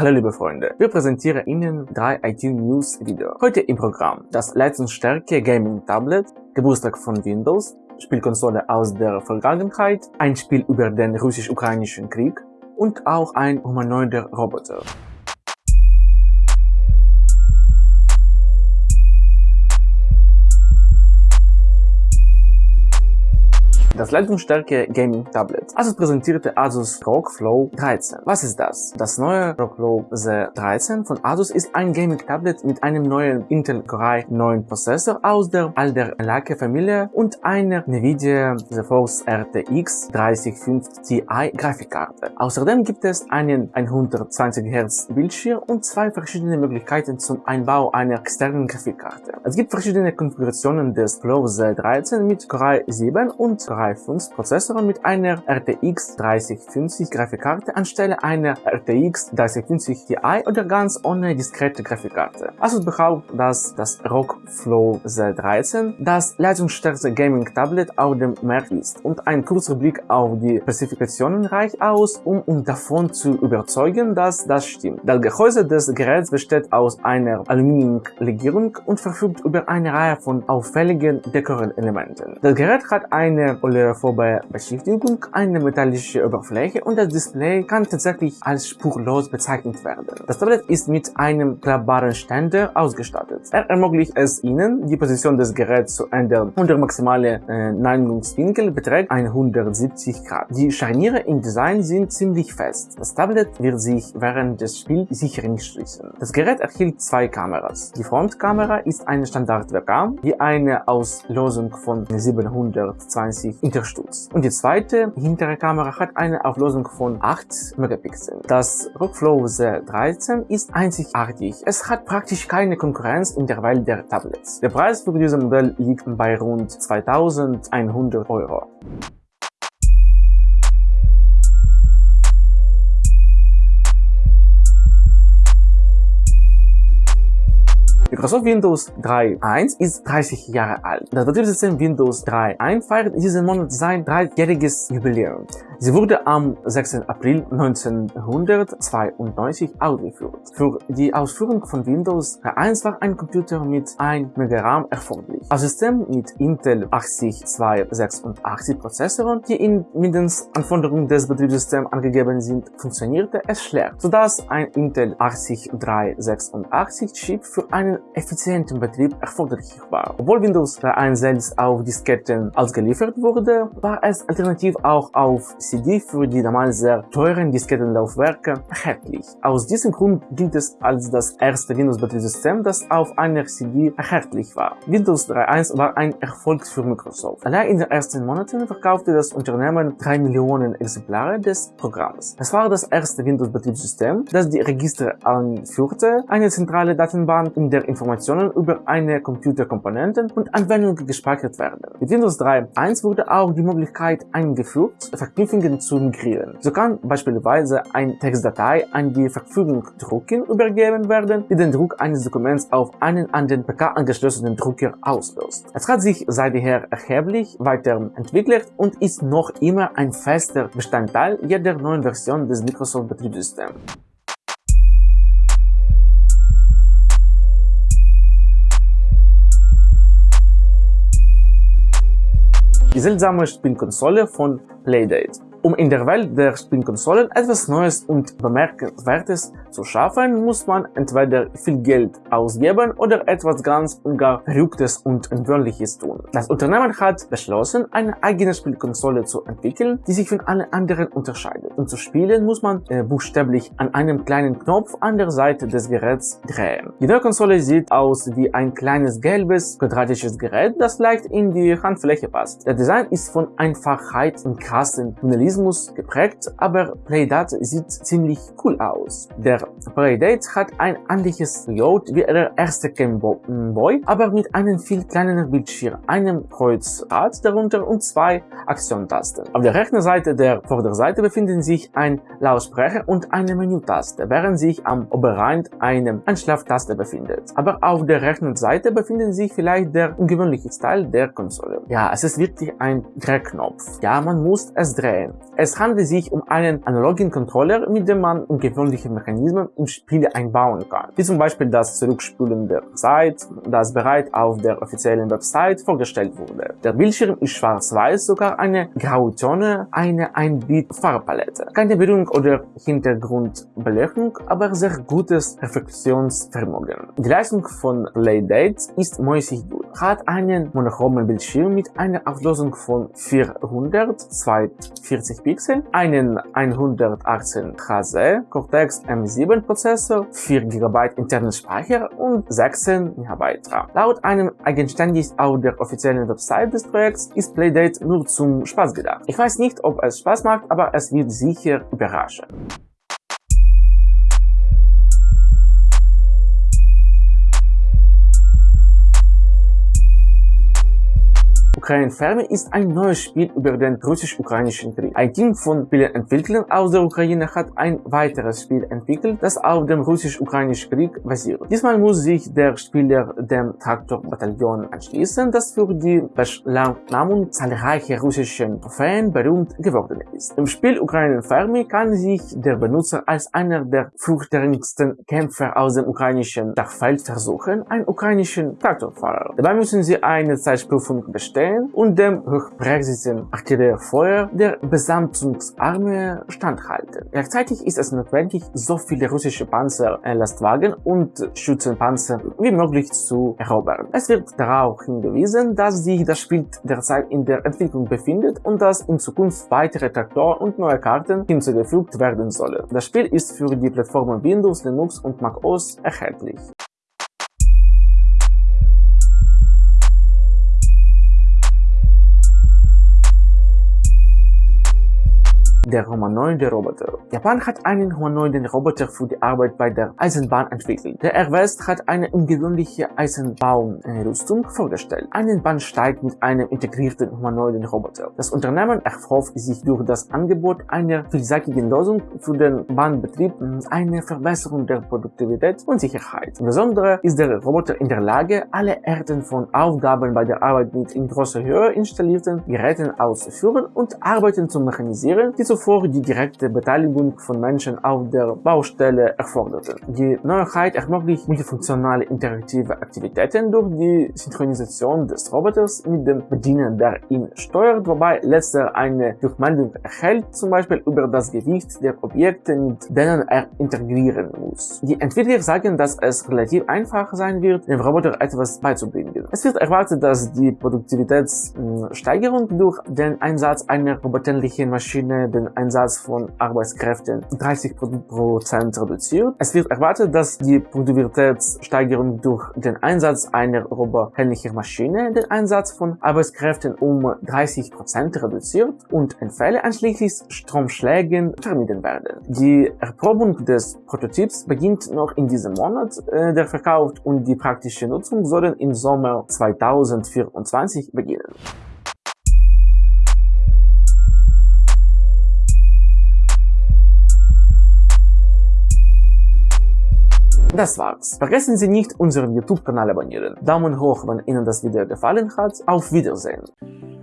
Hallo liebe Freunde, wir präsentieren Ihnen drei IT-News Video. Heute im Programm das Leistungsstärke Gaming Tablet, Geburtstag von Windows, Spielkonsole aus der Vergangenheit, ein Spiel über den russisch-ukrainischen Krieg und auch ein humanoider Roboter. Das leistungsstarke Gaming Tablet. Asus präsentierte Asus ROG Flow 13. Was ist das? Das neue ROG Flow Z13 von Asus ist ein Gaming Tablet mit einem neuen Intel Core i9 Prozessor aus der Alder Lake Familie und einer Nvidia GeForce RTX 3050 Ti Grafikkarte. Außerdem gibt es einen 120 Hz Bildschirm und zwei verschiedene Möglichkeiten zum Einbau einer externen Grafikkarte. Es gibt verschiedene Konfigurationen des Flow Z13 mit Core i7 und Core Core 5 Prozessor mit einer RTX 3050 Grafikkarte anstelle einer RTX 3050 Ti oder ganz ohne diskrete Grafikkarte. Asus behauptet, dass das ROG Flow Z13 das leistungsstärkste Gaming-Tablet auf dem Markt ist und ein kurzer Blick auf die Spezifikationen reicht aus, um uns davon zu überzeugen, dass das stimmt. Das Gehäuse des Geräts besteht aus einer Aluminiumlegierung und verfügt über eine Reihe von auffälligen Dekorelementen. Das Gerät hat eine vorbei Beschriftung eine metallische Oberfläche und das Display kann tatsächlich als spurlos bezeichnet werden. Das Tablet ist mit einem klappbaren Ständer ausgestattet. Er ermöglicht es Ihnen, die Position des Geräts zu ändern und der maximale äh, Neigungswinkel beträgt 170 Grad. Die Scharniere im Design sind ziemlich fest. Das Tablet wird sich während des Spiels sicher nicht schließen. Das Gerät erhielt zwei Kameras. Die Frontkamera ist eine Standard-Webcam, die eine Auslosung von 720 unterstützt. Und die zweite hintere Kamera hat eine Auflösung von 8 Megapixel. Das Rockflow Z13 ist einzigartig. Es hat praktisch keine Konkurrenz in der Welt der Tablets. Der Preis für dieses Modell liegt bei rund 2100 Euro. Microsoft Windows 3.1 ist 30 Jahre alt. Das Betriebssystem Windows 3.1 feiert diesen Monat sein dreijähriges Jubiläum. Sie wurde am 6. April 1992 ausgeführt. Für die Ausführung von Windows 3.1 war ein Computer mit 1 MB RAM erforderlich. Ein System mit Intel 80286 Prozessoren, die in mindestens Anforderungen des Betriebssystems angegeben sind, funktionierte es schlecht, sodass ein Intel 80386 Chip für einen effizienten Betrieb erforderlich war. Obwohl Windows 3.1 selbst auf Disketten ausgeliefert wurde, war es alternativ auch auf CD für die damals sehr teuren Diskettenlaufwerke erhältlich. Aus diesem Grund gilt es als das erste Windows-Betriebssystem, das auf einer CD erhältlich war. Windows 3.1 war ein Erfolg für Microsoft. Allein in den ersten Monaten verkaufte das Unternehmen 3 Millionen Exemplare des Programms. Es war das erste Windows-Betriebssystem, das die Register anführte, eine zentrale Datenbank, in der Informationen über eine Computerkomponenten und Anwendungen gespeichert werden. Mit Windows 3.1 wurde auch die Möglichkeit eingeführt, Verknüpfungen zu migrieren. So kann beispielsweise eine Textdatei an die Verfügung Drucken übergeben werden, die den Druck eines Dokuments auf einen an den PK angeschlossenen Drucker auslöst. Es hat sich seither erheblich weiterentwickelt und ist noch immer ein fester Bestandteil jeder neuen Version des Microsoft Betriebssystems. Die seltsame Spielkonsole von Playdate um in der Welt der Spielkonsolen etwas Neues und Bemerkenswertes zu schaffen, muss man entweder viel Geld ausgeben oder etwas ganz und gar Verrücktes und Ungewöhnliches tun. Das Unternehmen hat beschlossen, eine eigene Spielkonsole zu entwickeln, die sich von allen anderen unterscheidet. Um zu spielen, muss man äh, buchstäblich an einem kleinen Knopf an der Seite des Geräts drehen. Die neue Konsole sieht aus wie ein kleines gelbes, quadratisches Gerät, das leicht in die Handfläche passt. Der Design ist von Einfachheit und krassen Minimalismus Minimalismus geprägt, aber Playdate sieht ziemlich cool aus. Der Playdate hat ein ähnliches Layout wie der erste Game Boy, aber mit einem viel kleineren Bildschirm, einem Kreuzrad darunter und zwei Aktiontasten. Auf der rechten Seite der Vorderseite befinden sich ein Lautsprecher und eine Menütaste, während sich am Oberrand eine Einschlaftaste befindet. Aber auf der rechten Seite befindet sich vielleicht der ungewöhnliche Teil der Konsole. Ja, es ist wirklich ein Drehknopf. Ja, man muss es drehen. Es handelt sich um einen analogen Controller, mit dem man ungewöhnliche Mechanismen in Spiele einbauen kann, wie zum Beispiel das Zurückspülen der Zeit, das bereits auf der offiziellen Website vorgestellt wurde. Der Bildschirm ist schwarz-weiß, sogar eine Grauzone, eine 1-Bit-Farbpalette. Keine Berührung oder Hintergrundbeleuchtung, aber sehr gutes Reflexionsvermögen. Die Leistung von Playdate ist mäßig gut, hat einen monochromen Bildschirm mit einer Auflösung von 400 240 Pixel, einen 118 Hz Cortex M7 Prozessor, 4 GB internen Speicher und 16 GB RAM. Laut einem eigenständig auf der offiziellen Website des Projekts ist Playdate nur zum Spaß gedacht. Ich weiß nicht, ob es Spaß macht, aber es wird sicher überraschen. Ukraine Ferme ist ein neues Spiel über den russisch-ukrainischen Krieg. Ein Team von Spieleentwicklern aus der Ukraine hat ein weiteres Spiel entwickelt, das auf dem russisch-ukrainischen Krieg basiert. Diesmal muss sich der Spieler dem Traktor-Bataillon anschließen, das für die Beschlagnahmung zahlreicher russischen Trophäen berühmt geworden ist. Im Spiel Ukraine Fermi kann sich der Benutzer als einer der furchterregendsten Kämpfer aus dem ukrainischen Dachfeld versuchen, einen ukrainischen Traktorfahrer. Dabei müssen sie eine Zeitprüfung bestellen stehen und dem hochpräzisen Artilleriefeuer der Besatzungsarmee standhalten. Gleichzeitig ist es notwendig, so viele russische Panzer, Lastwagen und Schützenpanzer wie möglich zu erobern. Es wird darauf hingewiesen, dass sich das Spiel derzeit in der Entwicklung befindet und dass in Zukunft weitere Traktoren und neue Karten hinzugefügt werden sollen. Das Spiel ist für die Plattformen Windows, Linux und Mac OS erhältlich. Der humanoide Roboter. Japan hat einen humanoiden Roboter für die Arbeit bei der Eisenbahn entwickelt. Der Air West hat eine ungewöhnliche Eisenbahnrüstung vorgestellt. Einen Bahnsteig mit einem integrierten humanoiden Roboter. Das Unternehmen erhofft sich durch das Angebot einer vielseitigen Lösung für den Bahnbetrieb eine Verbesserung der Produktivität und Sicherheit. Insbesondere ist der Roboter in der Lage, alle Arten von Aufgaben bei der Arbeit mit in großer Höhe installierten Geräten auszuführen und Arbeiten zu mechanisieren, die zuvor die direkte Beteiligung von Menschen auf der Baustelle erforderte. Die Neuheit ermöglicht multifunktionale interaktive Aktivitäten durch die Synchronisation des Roboters mit dem Bediener, der ihn steuert, wobei letzter eine Rückmeldung erhält, zum Beispiel über das Gewicht der Objekte, mit denen er integrieren muss. Die Entwickler sagen, dass es relativ einfach sein wird, dem Roboter etwas beizubringen. Es wird erwartet, dass die Produktivitätssteigerung durch den Einsatz einer roboterlichen Maschine den Einsatz von Arbeitskräften 30% reduziert. Es wird erwartet, dass die Produktivitätssteigerung durch den Einsatz einer roboterhändlichen Maschine den Einsatz von Arbeitskräften um 30% reduziert und Fälle einschließlich Stromschlägen vermieden werden. Die Erprobung des Prototyps beginnt noch in diesem Monat. Äh, der Verkauf und die praktische Nutzung sollen im Sommer 2024 beginnen. Das war's. Vergessen Sie nicht, unseren YouTube-Kanal abonnieren. Daumen hoch, wenn Ihnen das Video gefallen hat. Auf Wiedersehen.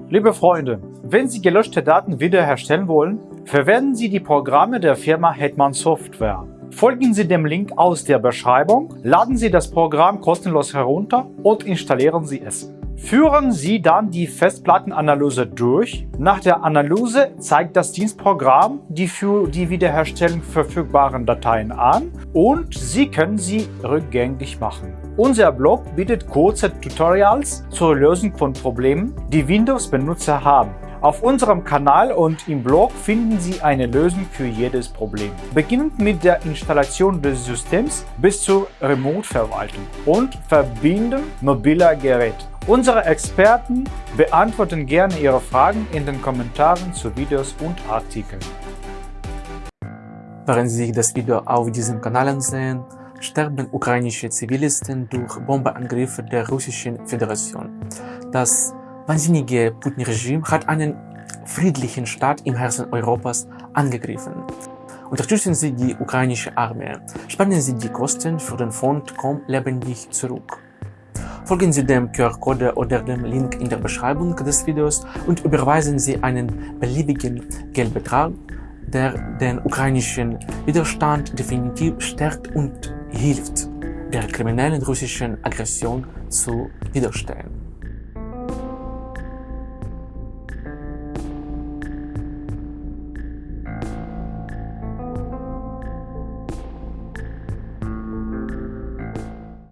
Liebe Freunde, wenn Sie gelöschte Daten wiederherstellen wollen, verwenden Sie die Programme der Firma Hetman Software. Folgen Sie dem Link aus der Beschreibung, laden Sie das Programm kostenlos herunter und installieren Sie es. Führen Sie dann die Festplattenanalyse durch. Nach der Analyse zeigt das Dienstprogramm die für die Wiederherstellung verfügbaren Dateien an und Sie können sie rückgängig machen. Unser Blog bietet kurze Tutorials zur Lösung von Problemen, die Windows-Benutzer haben. Auf unserem Kanal und im Blog finden Sie eine Lösung für jedes Problem. Beginnend mit der Installation des Systems bis zur Remote-Verwaltung und Verbinden mobiler Geräte. Unsere Experten beantworten gerne Ihre Fragen in den Kommentaren zu Videos und Artikeln. Während Sie das Video auf diesem Kanal ansehen, sterben ukrainische Zivilisten durch Bombeangriffe der Russischen Föderation. Das wahnsinnige Putin-Regime hat einen friedlichen Staat im Herzen Europas angegriffen. Unterstützen Sie die ukrainische Armee, spannen Sie die Kosten für den Fond Komm lebendig zurück. Folgen Sie dem QR-Code oder dem Link in der Beschreibung des Videos und überweisen Sie einen beliebigen Geldbetrag, der den ukrainischen Widerstand definitiv stärkt und hilft, der kriminellen russischen Aggression zu widerstehen.